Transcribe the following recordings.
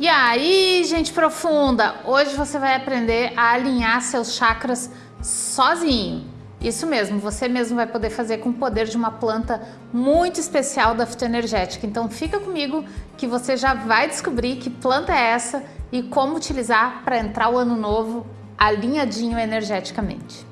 E aí, gente profunda, hoje você vai aprender a alinhar seus chakras sozinho. Isso mesmo, você mesmo vai poder fazer com o poder de uma planta muito especial da fitoenergética. Então fica comigo que você já vai descobrir que planta é essa e como utilizar para entrar o ano novo alinhadinho energeticamente.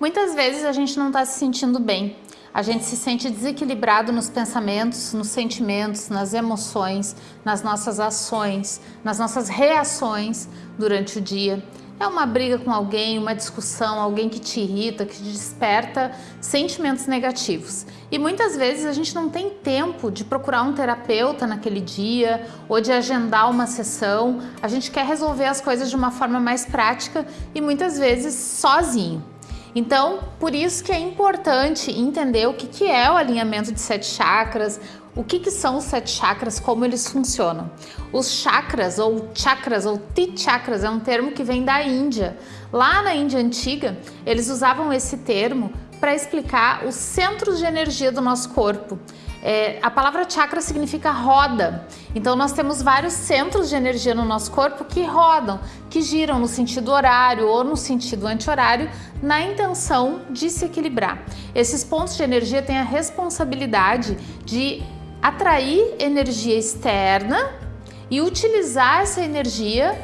Muitas vezes a gente não está se sentindo bem, a gente se sente desequilibrado nos pensamentos, nos sentimentos, nas emoções, nas nossas ações, nas nossas reações durante o dia. É uma briga com alguém, uma discussão, alguém que te irrita, que te desperta sentimentos negativos. E muitas vezes a gente não tem tempo de procurar um terapeuta naquele dia ou de agendar uma sessão. A gente quer resolver as coisas de uma forma mais prática e muitas vezes sozinho. Então, por isso que é importante entender o que, que é o alinhamento de sete chakras, o que, que são os sete chakras, como eles funcionam. Os chakras, ou chakras, ou ti-chakras, é um termo que vem da Índia. Lá na Índia Antiga, eles usavam esse termo para explicar os centros de energia do nosso corpo. É, a palavra chakra significa roda, então nós temos vários centros de energia no nosso corpo que rodam, que giram no sentido horário ou no sentido anti-horário, na intenção de se equilibrar. Esses pontos de energia têm a responsabilidade de atrair energia externa e utilizar essa energia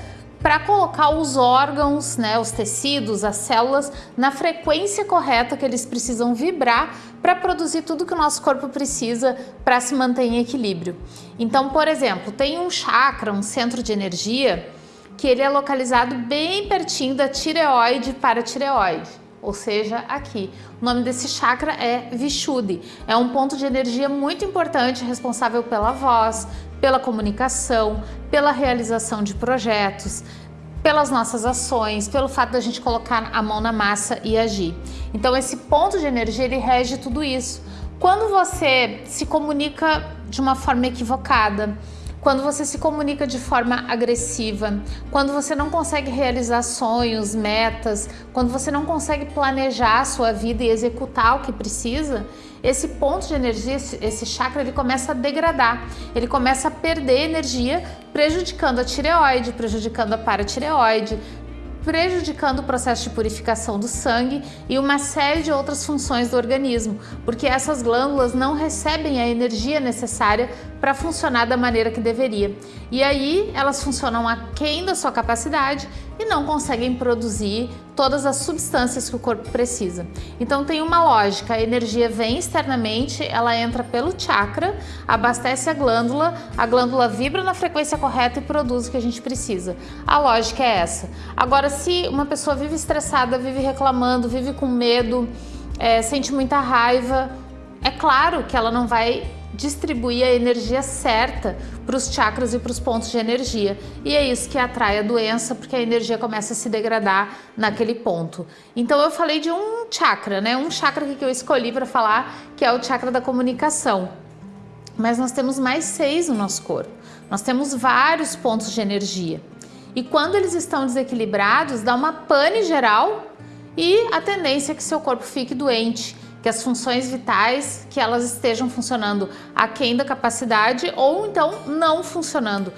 para colocar os órgãos, né, os tecidos, as células na frequência correta que eles precisam vibrar para produzir tudo que o nosso corpo precisa para se manter em equilíbrio. Então, por exemplo, tem um chakra, um centro de energia, que ele é localizado bem pertinho da tireoide para tireoide ou seja, aqui. O nome desse chakra é Vishuddhi. É um ponto de energia muito importante, responsável pela voz, pela comunicação, pela realização de projetos, pelas nossas ações, pelo fato da gente colocar a mão na massa e agir. Então esse ponto de energia ele rege tudo isso. Quando você se comunica de uma forma equivocada, quando você se comunica de forma agressiva, quando você não consegue realizar sonhos, metas, quando você não consegue planejar a sua vida e executar o que precisa, esse ponto de energia, esse chakra, ele começa a degradar, ele começa a perder energia, prejudicando a tireoide, prejudicando a paratireoide, prejudicando o processo de purificação do sangue e uma série de outras funções do organismo, porque essas glândulas não recebem a energia necessária para funcionar da maneira que deveria. E aí elas funcionam aquém da sua capacidade e não conseguem produzir todas as substâncias que o corpo precisa. Então tem uma lógica, a energia vem externamente, ela entra pelo chakra, abastece a glândula, a glândula vibra na frequência correta e produz o que a gente precisa. A lógica é essa. Agora, se uma pessoa vive estressada, vive reclamando, vive com medo, é, sente muita raiva, é claro que ela não vai distribuir a energia certa para os chakras e para os pontos de energia. E é isso que atrai a doença, porque a energia começa a se degradar naquele ponto. Então eu falei de um chakra, né? Um chakra que eu escolhi para falar, que é o chakra da comunicação. Mas nós temos mais seis no nosso corpo. Nós temos vários pontos de energia. E quando eles estão desequilibrados, dá uma pane geral e a tendência é que seu corpo fique doente que as funções vitais que elas estejam funcionando aquém da capacidade ou então não funcionando.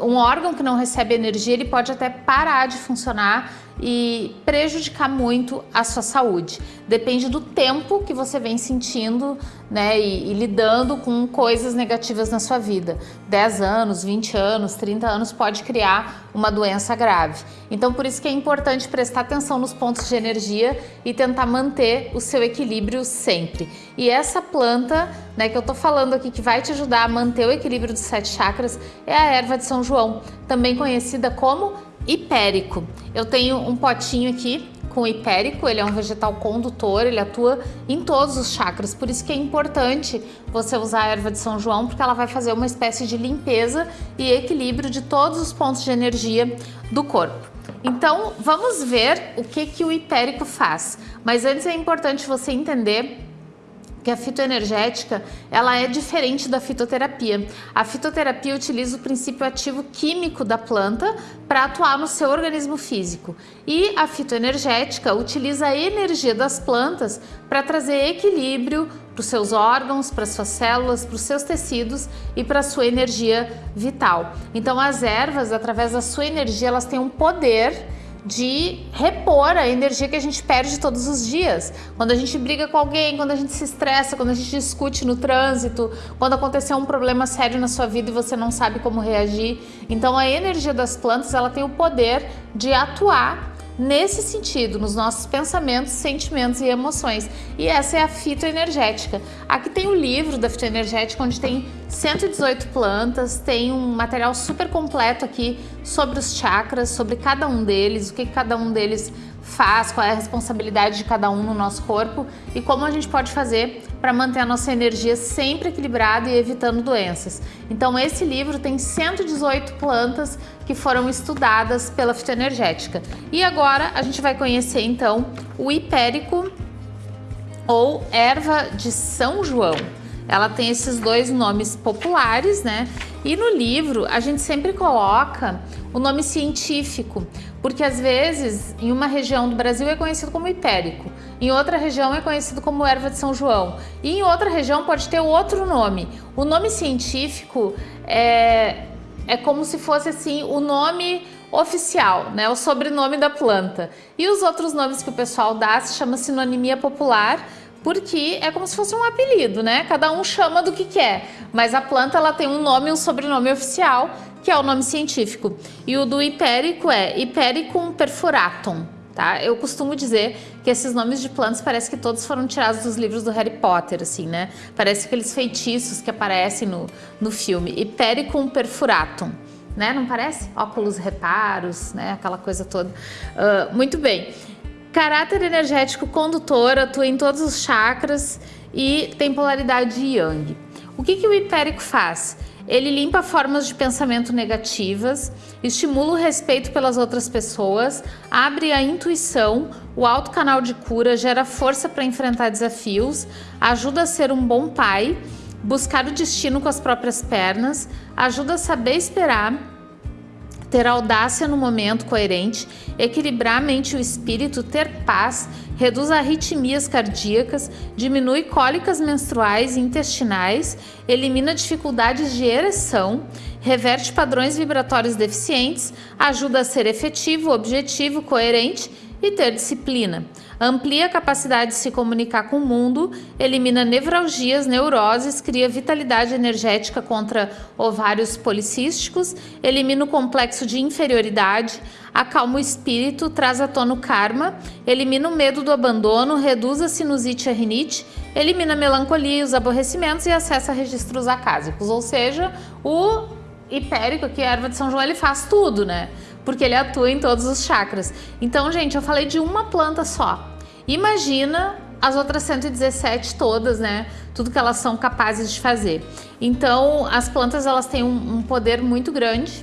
Um órgão que não recebe energia, ele pode até parar de funcionar e prejudicar muito a sua saúde. Depende do tempo que você vem sentindo né, e, e, lidando com coisas negativas na sua vida. 10 anos, 20 anos, 30 anos pode criar uma doença grave. Então por isso que é importante prestar atenção nos pontos de energia e tentar manter o seu equilíbrio sempre. E essa planta né, que eu tô falando aqui que vai te ajudar a manter o equilíbrio dos sete chakras é a erva de São João, também conhecida como hipérico. Eu tenho um potinho aqui com hipérico, ele é um vegetal condutor, ele atua em todos os chakras, por isso que é importante você usar a erva de São João, porque ela vai fazer uma espécie de limpeza e equilíbrio de todos os pontos de energia do corpo. Então, vamos ver o que, que o hipérico faz. Mas antes é importante você entender que a fitoenergética ela é diferente da fitoterapia. A fitoterapia utiliza o princípio ativo químico da planta para atuar no seu organismo físico e a fitoenergética utiliza a energia das plantas para trazer equilíbrio para os seus órgãos, para suas células, para os seus tecidos e para a sua energia vital. Então as ervas, através da sua energia, elas têm um poder de repor a energia que a gente perde todos os dias. Quando a gente briga com alguém, quando a gente se estressa, quando a gente discute no trânsito, quando aconteceu um problema sério na sua vida e você não sabe como reagir. Então a energia das plantas, ela tem o poder de atuar nesse sentido, nos nossos pensamentos, sentimentos e emoções. E essa é a fitoenergética. Aqui tem o livro da fitoenergética, onde tem 118 plantas, tem um material super completo aqui sobre os chakras, sobre cada um deles, o que cada um deles faz, qual é a responsabilidade de cada um no nosso corpo e como a gente pode fazer para manter a nossa energia sempre equilibrada e evitando doenças. Então esse livro tem 118 plantas que foram estudadas pela fitoenergética. E agora a gente vai conhecer então o hipérico ou erva de São João. Ela tem esses dois nomes populares, né? E no livro a gente sempre coloca o nome científico, porque às vezes em uma região do Brasil é conhecido como hipérico, em outra região é conhecido como erva de São João e em outra região pode ter outro nome. O nome científico é, é como se fosse assim o nome oficial, né, o sobrenome da planta. E os outros nomes que o pessoal dá se chama sinonimia popular, porque é como se fosse um apelido, né? Cada um chama do que quer, mas a planta ela tem um nome e um sobrenome oficial, que é o nome científico. E o do hipérico é Hipericum perfuratum, tá? Eu costumo dizer que esses nomes de plantas parece que todos foram tirados dos livros do Harry Potter, assim, né? Parece aqueles feitiços que aparecem no, no filme. Hipericum perfuratum. Né? Não parece? Óculos reparos, né? Aquela coisa toda. Uh, muito bem. Caráter energético condutor, atua em todos os chakras e tem polaridade yang. O que, que o hipérico faz? Ele limpa formas de pensamento negativas, estimula o respeito pelas outras pessoas, abre a intuição, o alto canal de cura, gera força para enfrentar desafios, ajuda a ser um bom pai, buscar o destino com as próprias pernas, ajuda a saber esperar, ter audácia no momento coerente, equilibrar a mente e o espírito, ter paz, reduz arritmias cardíacas, diminui cólicas menstruais e intestinais, elimina dificuldades de ereção, reverte padrões vibratórios deficientes, ajuda a ser efetivo, objetivo, coerente e ter disciplina. Amplia a capacidade de se comunicar com o mundo, elimina nevralgias, neuroses, cria vitalidade energética contra ovários policísticos, elimina o complexo de inferioridade, acalma o espírito, traz à tona o karma, elimina o medo do abandono, reduz a sinusite e a rinite, elimina a melancolia os aborrecimentos e acessa registros acásicos. Ou seja, o hipérico, que é a erva de São João, ele faz tudo, né? Porque ele atua em todos os chakras. Então, gente, eu falei de uma planta só. Imagina as outras 117 todas, né? Tudo que elas são capazes de fazer. Então, as plantas elas têm um, um poder muito grande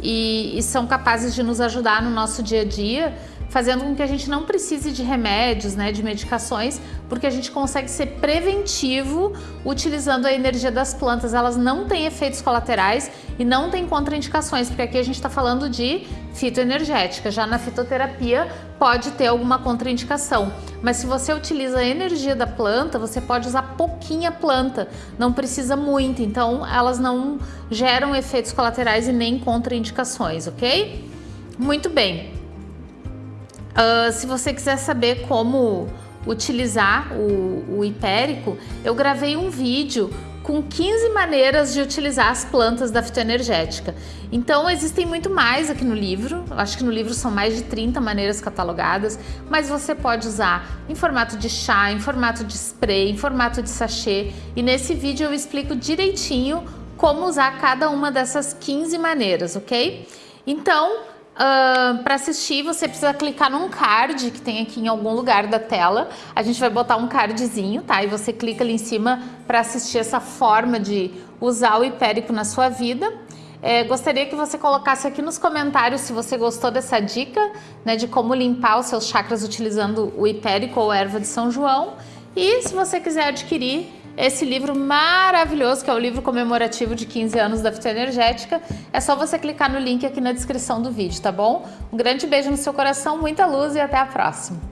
e, e são capazes de nos ajudar no nosso dia a dia fazendo com que a gente não precise de remédios, né, de medicações, porque a gente consegue ser preventivo utilizando a energia das plantas. Elas não têm efeitos colaterais e não têm contraindicações, porque aqui a gente está falando de fitoenergética. Já na fitoterapia pode ter alguma contraindicação, mas se você utiliza a energia da planta, você pode usar pouquinha planta, não precisa muito, então elas não geram efeitos colaterais e nem contraindicações, ok? Muito bem. Uh, se você quiser saber como utilizar o, o hipérico, eu gravei um vídeo com 15 maneiras de utilizar as plantas da fitoenergética. Então existem muito mais aqui no livro, acho que no livro são mais de 30 maneiras catalogadas, mas você pode usar em formato de chá, em formato de spray, em formato de sachê e nesse vídeo eu explico direitinho como usar cada uma dessas 15 maneiras, ok? Então, Uh, para assistir, você precisa clicar num card que tem aqui em algum lugar da tela. A gente vai botar um cardzinho, tá? E você clica ali em cima para assistir essa forma de usar o hipérico na sua vida. É, gostaria que você colocasse aqui nos comentários se você gostou dessa dica, né, de como limpar os seus chakras utilizando o hipérico ou erva de São João. E se você quiser adquirir esse livro maravilhoso, que é o livro comemorativo de 15 anos da Fitoenergética, é só você clicar no link aqui na descrição do vídeo, tá bom? Um grande beijo no seu coração, muita luz e até a próxima!